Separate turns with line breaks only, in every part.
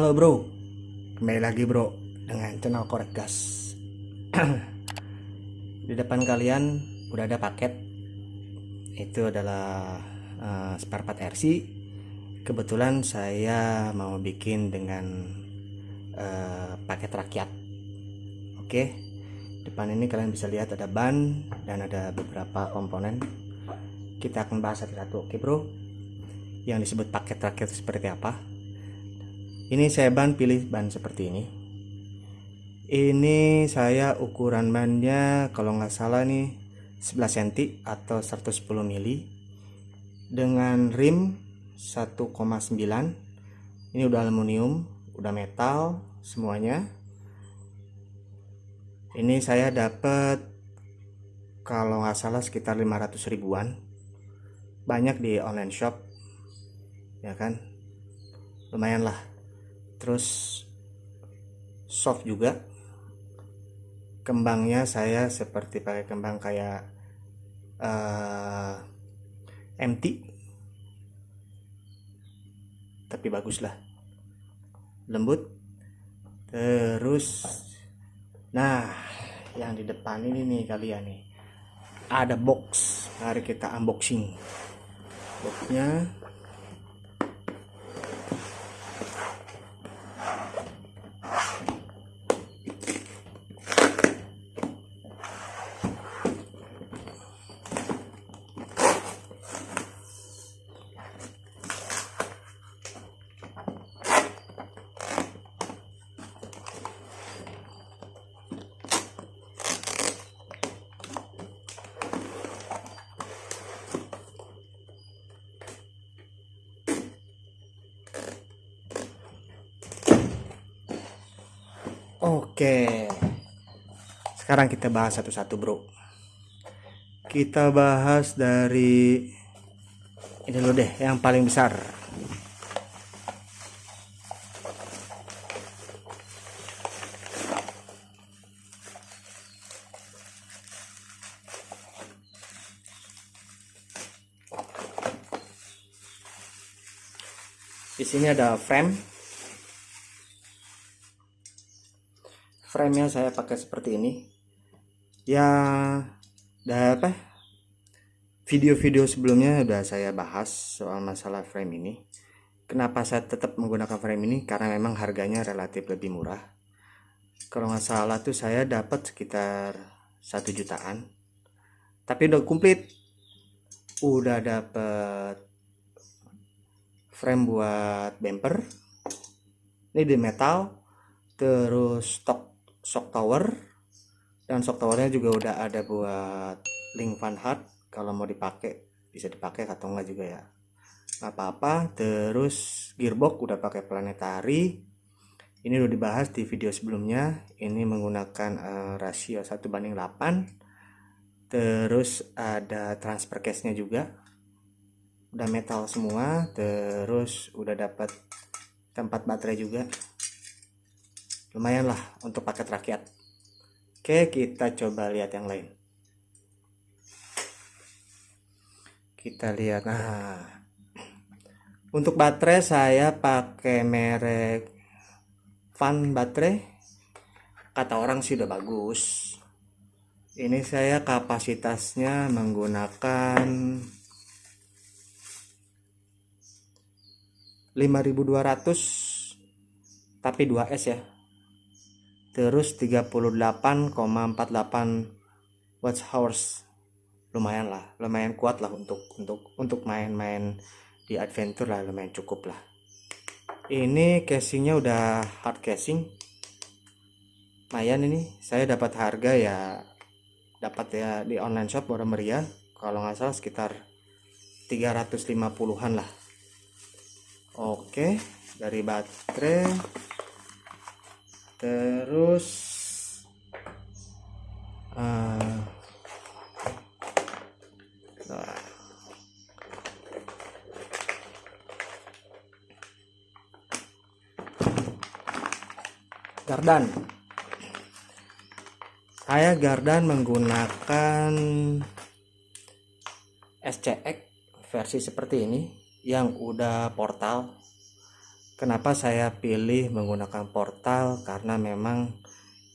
Halo bro, kembali lagi bro dengan channel korek gas. Di depan kalian udah ada paket, itu adalah uh, spare part RC. Kebetulan saya mau bikin dengan uh, paket rakyat. Oke, depan ini kalian bisa lihat ada ban dan ada beberapa komponen. Kita akan bahas satu-satu, oke bro? Yang disebut paket rakyat seperti apa? Ini saya ban pilih ban seperti ini. Ini saya ukuran bannya kalau nggak salah nih 11 cm atau 110 mili. Dengan rim 1,9 ini udah aluminium udah metal semuanya. Ini saya dapat kalau nggak salah sekitar 500 ribuan. Banyak di online shop ya kan? Lumayan lah terus soft juga. Kembangnya saya seperti pakai kembang kayak uh, empty tapi bagus lah. Lembut. Terus nah yang di depan ini nih kalian nih. Ada box. Mari kita unboxing. Boxnya Oke. Sekarang kita bahas satu-satu, Bro. Kita bahas dari ini dulu deh, yang paling besar. Di sini ada frame frame-nya saya pakai seperti ini. Ya udah apa video-video sebelumnya udah saya bahas soal masalah frame ini. Kenapa saya tetap menggunakan frame ini? Karena memang harganya relatif lebih murah. Kalau nggak salah tuh saya dapat sekitar satu jutaan. Tapi udah komplit. Udah dapat frame buat bumper. Ini di metal terus stok shock tower. Dan shock towernya juga udah ada buat link fan hard kalau mau dipakai bisa dipakai atau enggak juga ya. Nggak apa-apa. Terus gearbox udah pakai planetary. Ini udah dibahas di video sebelumnya. Ini menggunakan uh, rasio 1 banding 8 terus ada transfer case nya juga. Udah metal semua. Terus udah dapat tempat baterai juga lumayan lah untuk paket rakyat. Oke kita coba lihat yang lain. Kita lihat nah. Untuk baterai saya pakai merek Van baterai. Kata orang sih udah bagus. Ini saya kapasitasnya menggunakan 5200 tapi 2S ya terus 38,48 watch hours lumayan lah lumayan kuat lah untuk untuk untuk main-main di adventure lah lumayan cukup lah. Ini casingnya udah hard casing. Lumayan ini saya dapat harga ya dapat ya di online shop baru meriah. Kalau nggak salah sekitar 350-an lah. Oke dari baterai terus uh, gardan. Saya gardan menggunakan SCX versi seperti ini yang udah portal kenapa saya pilih menggunakan portal? Karena memang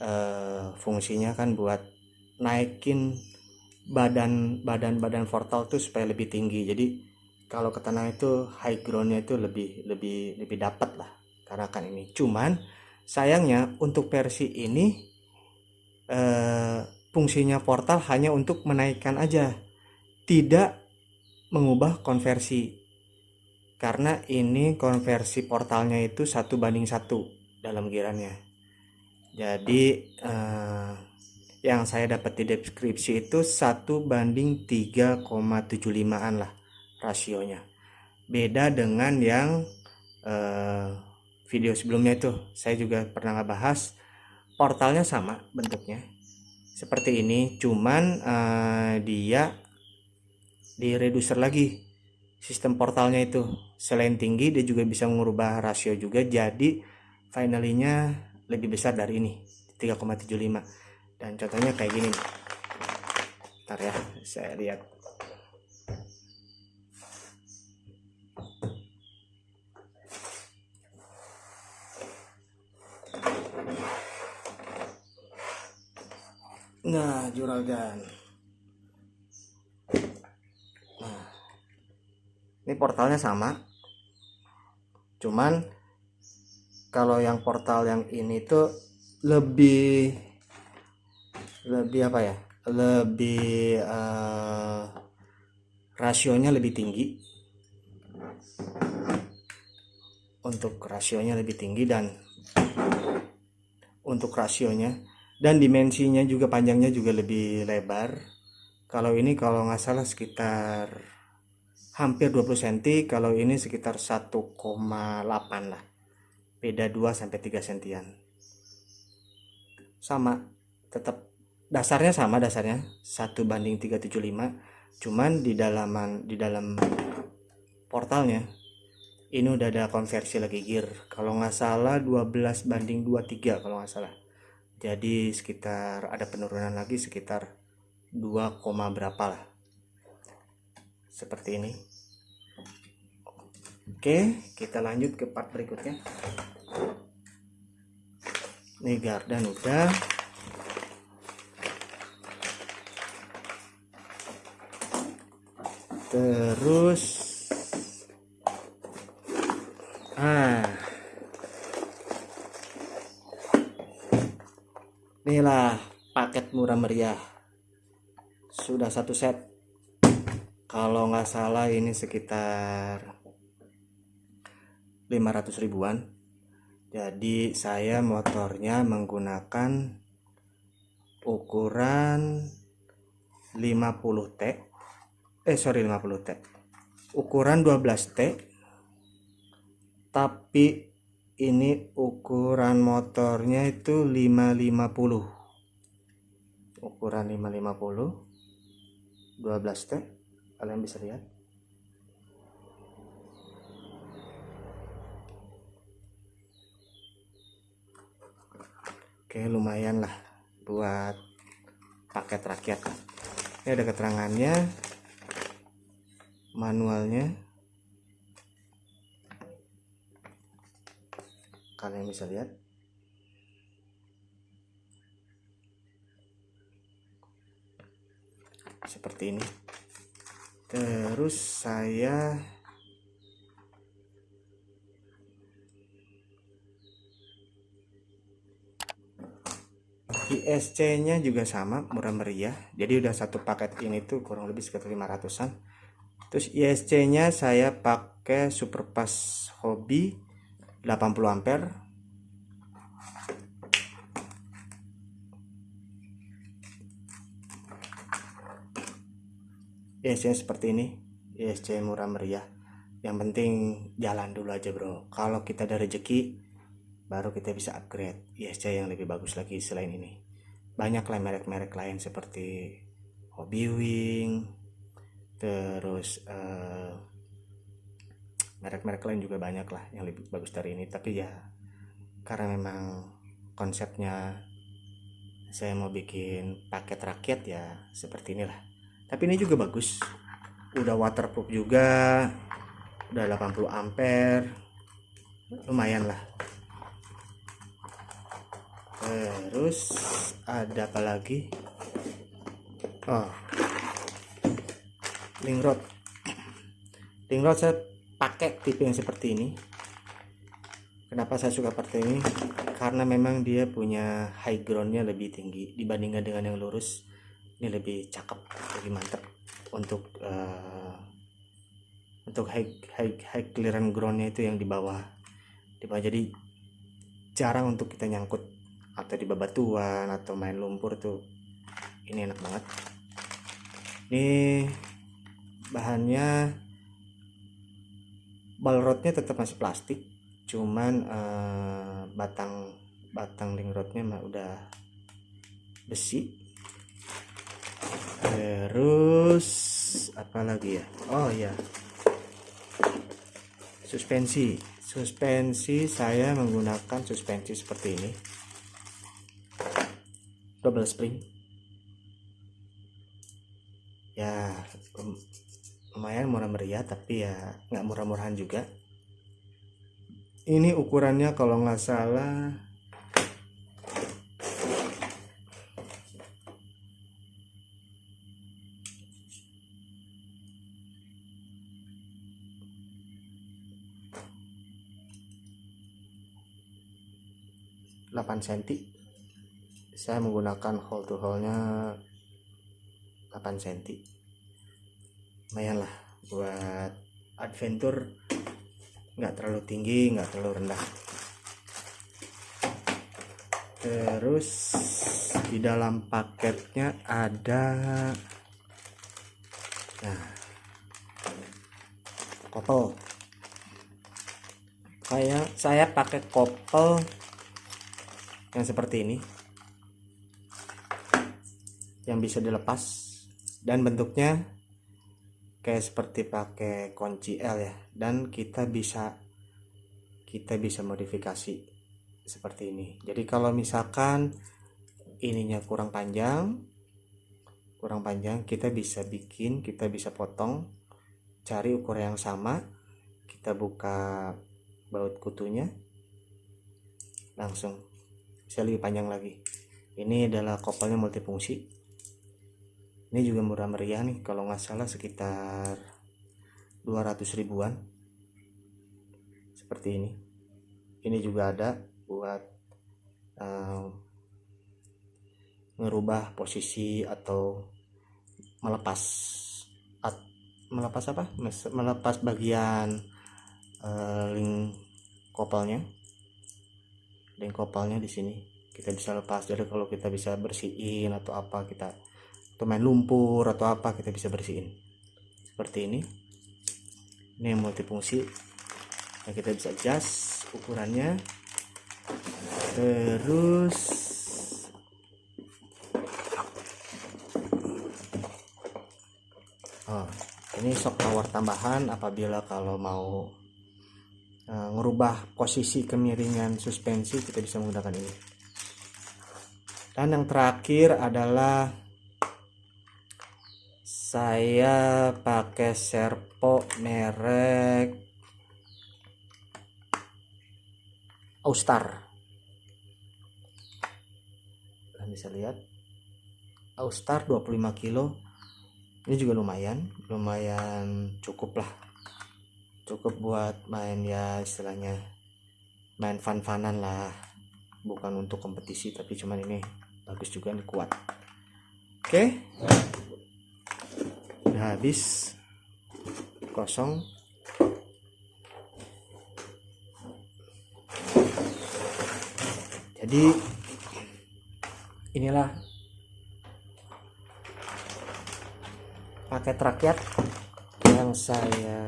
eh, fungsinya kan buat naikin badan badan badan portal tuh supaya lebih tinggi. Jadi kalau ke tanah itu high groundnya itu lebih lebih lebih dapat lah karena kan ini. Cuman sayangnya untuk versi ini eh, fungsinya portal hanya untuk menaikkan aja tidak mengubah konversi karena ini konversi portalnya itu satu banding satu dalam girannya jadi eh, yang saya dapat di deskripsi itu satu banding 3,75an lah rasionya. Beda dengan yang eh, video sebelumnya itu. Saya juga pernah ngebahas portalnya sama bentuknya. Seperti ini cuman eh, dia di reducer lagi sistem portalnya itu. Selain tinggi dia juga bisa mengubah rasio juga. Jadi finalnya lebih besar dari ini 3,75 dan contohnya kayak gini ntar ya saya lihat. Nah juragan ini portalnya sama. Cuman kalau yang portal yang ini tuh lebih lebih apa ya? Lebih uh, rasionya lebih tinggi. Untuk rasionya lebih tinggi dan untuk rasionya. Dan dimensinya juga panjangnya juga lebih lebar. Kalau ini kalau nggak salah sekitar hampir 20 cm kalau ini sekitar 1,8 lah. Beda 2 sampai 3 sentian. Sama tetap dasarnya sama dasarnya. Satu banding 375 cuman di dalaman di dalam portalnya ini udah ada konversi lagi gear. Kalau nggak salah 12 banding 23 kalau nggak salah. Jadi sekitar ada penurunan lagi sekitar 2, berapa lah seperti ini. Oke kita lanjut ke part berikutnya. Ini gardan udah terus ah inilah paket murah meriah. Sudah satu set kalau nggak salah ini sekitar 500 ribuan. Jadi saya motornya menggunakan ukuran 50T eh sorry 50 T. Ukuran 12 T. Tapi ini ukuran motornya itu 550 ukuran 550 12 T kalian bisa lihat. Oke lumayan lah buat paket rakyat ini ada keterangannya manualnya. Kalian bisa lihat. Seperti ini terus saya ISC nya juga sama murah meriah. Jadi udah satu paket ini tuh kurang lebih sekitar 500an terus ISC nya saya pakai Superpass Hobby 80 ampere ISC nya seperti ini. ISC murah meriah. Yang penting jalan dulu aja bro. Kalau kita ada rezeki baru kita bisa upgrade. ISC yang lebih bagus lagi selain ini. Banyak lah merek-merek lain seperti Hobby Wing terus uh, merek-merek lain juga banyak lah yang lebih bagus dari ini. Tapi ya karena memang konsepnya saya mau bikin paket rakyat ya seperti inilah tapi ini juga bagus. Udah waterproof juga udah 80 ampere. Lumayan lah. Terus ada apa lagi? Oh. Link rod. Link rod saya pakai tipe yang seperti ini. Kenapa saya suka seperti ini? Karena memang dia punya high groundnya lebih tinggi dibandingkan dengan yang lurus ini lebih cakep lebih mantap untuk uh, untuk high high high clearance groundnya itu yang di bawah. Di bawah. Jadi jarang untuk kita nyangkut atau di bebatuan atau main lumpur tuh. Ini enak banget. Ini bahannya balrodnya tetap masih plastik cuman uh, batang batang ring rodnya mah udah besi terus apa lagi ya? Oh ya suspensi. Suspensi saya menggunakan suspensi seperti ini. Double spring. Ya lumayan murah meriah tapi ya nggak murah-murahan juga. Ini ukurannya kalau nggak salah delapan cm saya menggunakan hole to hole nya 8 cm lumayan lah buat adventure. Nggak terlalu tinggi nggak terlalu rendah. Terus di dalam paketnya ada nah kopel kayak saya pakai kopel yang seperti ini. Yang bisa dilepas. Dan bentuknya kayak seperti pakai kunci L ya. Dan kita bisa kita bisa modifikasi seperti ini. Jadi kalau misalkan ininya kurang panjang kurang panjang kita bisa bikin kita bisa potong cari ukuran yang sama kita buka baut kutunya langsung bisa lebih panjang lagi. Ini adalah kopelnya multifungsi. Ini juga murah meriah nih kalau nggak salah sekitar 200 ribuan. Seperti ini. Ini juga ada buat uh, ngerubah posisi atau melepas at, melepas apa? Melepas bagian uh, link kopelnya link kopelnya di sini. Kita bisa lepas. Jadi kalau kita bisa bersihin atau apa kita atau main lumpur atau apa kita bisa bersihin. Seperti ini. Ini multifungsi. Yang kita bisa adjust ukurannya. Terus oh, ini shock power tambahan apabila kalau mau uh, ngerubah posisi kemiringan suspensi kita bisa menggunakan ini. Dan yang terakhir adalah saya pakai serpo merek Austar. Kalian bisa lihat Austar 25 kilo. Ini juga lumayan lumayan cukup lah cukup buat main ya istilahnya. Main fun-funan lah. Bukan untuk kompetisi tapi cuman ini bagus juga nih kuat. Oke. Okay udah habis. Kosong. Jadi inilah paket rakyat yang saya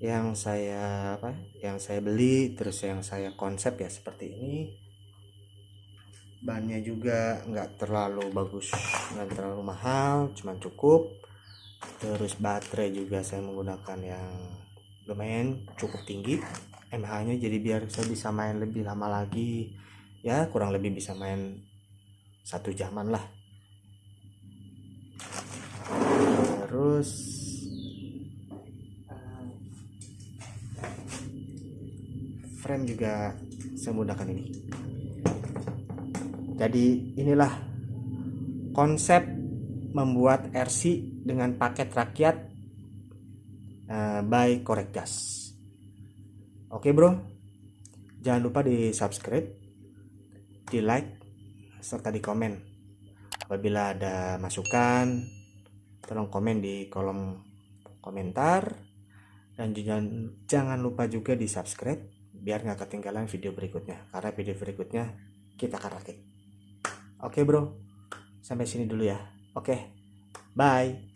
yang saya apa yang saya beli terus yang saya konsep ya seperti ini. Bannya juga nggak terlalu bagus nggak terlalu mahal cuman cukup. Terus baterai juga saya menggunakan yang lumayan cukup tinggi. mH nya jadi biar saya bisa main lebih lama lagi. Ya kurang lebih bisa main satu jaman lah. Terus frame juga semudahkan ini. Jadi inilah konsep membuat RC dengan paket rakyat uh, by Korekgas oke bro. Jangan lupa di subscribe di like serta di komen apabila ada masukan tolong komen di kolom komentar. Dan jangan jangan lupa juga di subscribe biar nggak ketinggalan video berikutnya karena video berikutnya kita akan rakit. Oke bro. Sampai sini dulu ya. Oke. Bye